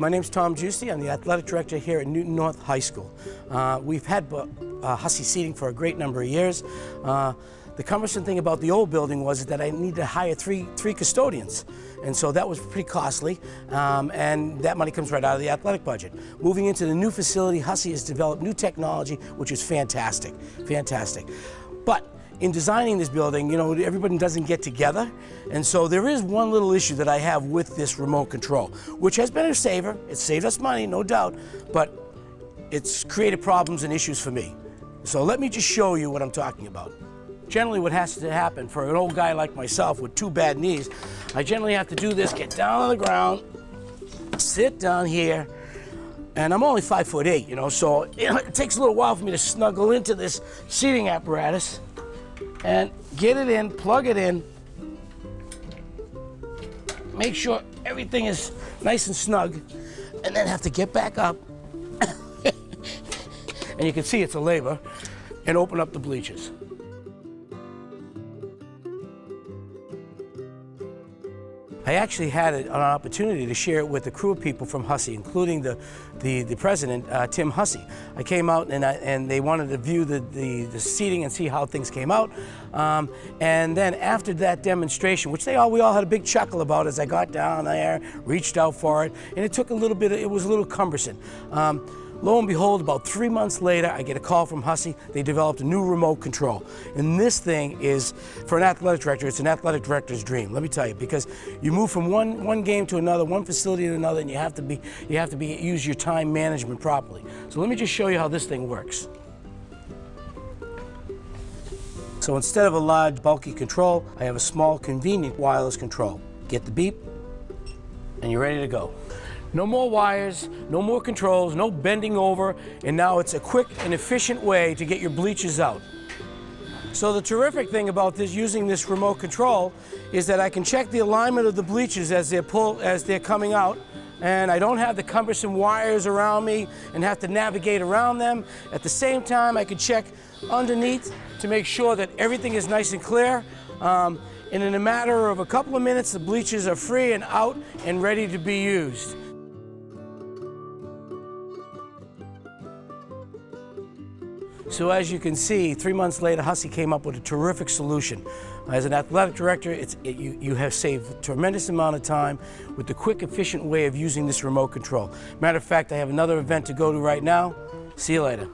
My name's Tom Giusti. I'm the athletic director here at Newton North High School. Uh, we've had uh, Hussey seating for a great number of years. Uh, the cumbersome thing about the old building was that I needed to hire three, three custodians. And so that was pretty costly, um, and that money comes right out of the athletic budget. Moving into the new facility, Hussey has developed new technology, which is fantastic, fantastic. But in designing this building, you know, everybody doesn't get together. And so there is one little issue that I have with this remote control, which has been a saver. It saved us money, no doubt, but it's created problems and issues for me. So let me just show you what I'm talking about. Generally what has to happen for an old guy like myself with two bad knees, I generally have to do this, get down on the ground, sit down here, and I'm only five foot eight, you know, so it takes a little while for me to snuggle into this seating apparatus and get it in, plug it in, make sure everything is nice and snug, and then have to get back up. and you can see it's a labor, and open up the bleachers. I actually had an opportunity to share it with a crew of people from Hussey, including the, the, the president, uh, Tim Hussey. I came out and, I, and they wanted to view the, the, the, seating and see how things came out. Um, and then after that demonstration, which they all, we all had a big chuckle about as I got down there, reached out for it, and it took a little bit, it was a little cumbersome. Um, Lo and behold, about three months later, I get a call from Hussey. They developed a new remote control. And this thing is, for an athletic director, it's an athletic director's dream, let me tell you, because you move from one, one game to another, one facility to another, and you have to be, you have to be, use your time management properly. So let me just show you how this thing works. So instead of a large, bulky control, I have a small, convenient wireless control. Get the beep, and you're ready to go. No more wires, no more controls, no bending over, and now it's a quick and efficient way to get your bleachers out. So the terrific thing about this using this remote control is that I can check the alignment of the bleachers as they're pull as they're coming out and I don't have the cumbersome wires around me and have to navigate around them. At the same time, I can check underneath to make sure that everything is nice and clear. Um, and in a matter of a couple of minutes, the bleachers are free and out and ready to be used. So as you can see, three months later, Hussey came up with a terrific solution. Uh, as an athletic director, it, you, you have saved a tremendous amount of time with the quick, efficient way of using this remote control. Matter of fact, I have another event to go to right now. See you later.